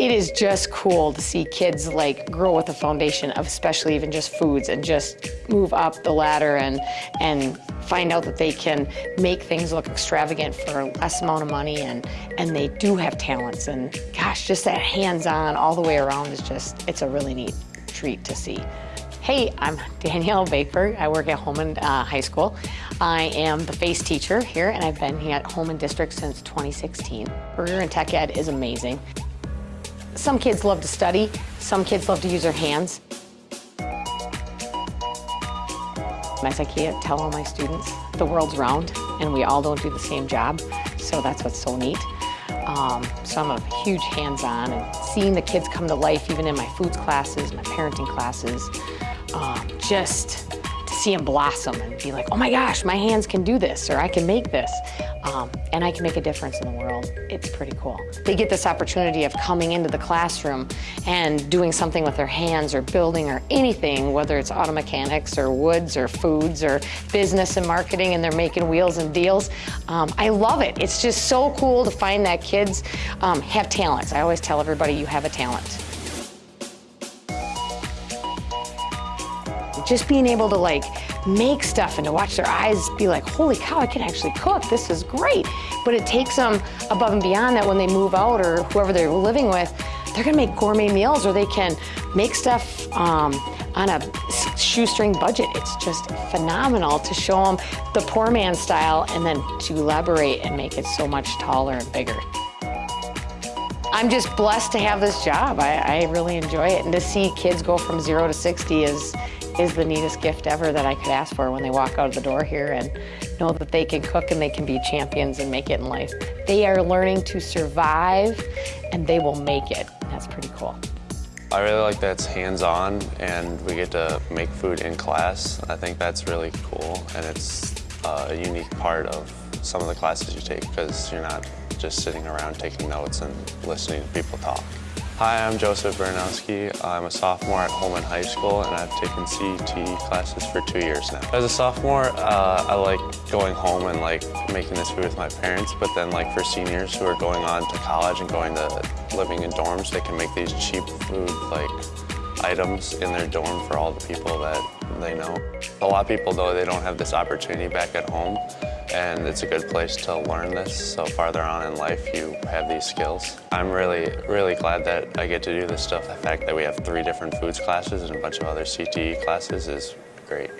it is just cool to see kids like grow with a foundation of especially even just foods and just move up the ladder and, and find out that they can make things look extravagant for less amount of money and, and they do have talents and gosh, just that hands-on all the way around is just, it's a really neat treat to see. Hey, I'm Danielle Baker. I work at Holmen uh, High School. I am the FACE teacher here, and I've been here at Holmen District since 2016. Career in Tech Ed is amazing. Some kids love to study, some kids love to use their hands. As I can't tell all my students, the world's round, and we all don't do the same job, so that's what's so neat. Um, so I'm a huge hands-on, and seeing the kids come to life, even in my foods classes, my parenting classes, um, just see them blossom and be like, oh my gosh, my hands can do this, or I can make this, um, and I can make a difference in the world. It's pretty cool. They get this opportunity of coming into the classroom and doing something with their hands or building or anything, whether it's auto mechanics or woods or foods or business and marketing, and they're making wheels and deals. Um, I love it. It's just so cool to find that kids um, have talents. I always tell everybody you have a talent. Just being able to like make stuff and to watch their eyes be like, holy cow, I can actually cook, this is great. But it takes them above and beyond that when they move out or whoever they're living with, they're gonna make gourmet meals or they can make stuff um, on a shoestring budget. It's just phenomenal to show them the poor man style and then to elaborate and make it so much taller and bigger. I'm just blessed to have this job. I, I really enjoy it. And to see kids go from zero to 60 is, is the neatest gift ever that I could ask for when they walk out of the door here and know that they can cook and they can be champions and make it in life. They are learning to survive and they will make it. That's pretty cool. I really like that it's hands-on and we get to make food in class. I think that's really cool and it's uh, a unique part of some of the classes you take because you're not just sitting around taking notes and listening to people talk. Hi, I'm Joseph Baranowski. I'm a sophomore at Holmen High School and I've taken CT classes for two years now. As a sophomore, uh, I like going home and like making this food with my parents, but then like for seniors who are going on to college and going to living in dorms, they can make these cheap food like items in their dorm for all the people that they know. A lot of people, though, they don't have this opportunity back at home, and it's a good place to learn this. So farther on in life, you have these skills. I'm really, really glad that I get to do this stuff. The fact that we have three different foods classes and a bunch of other CTE classes is great.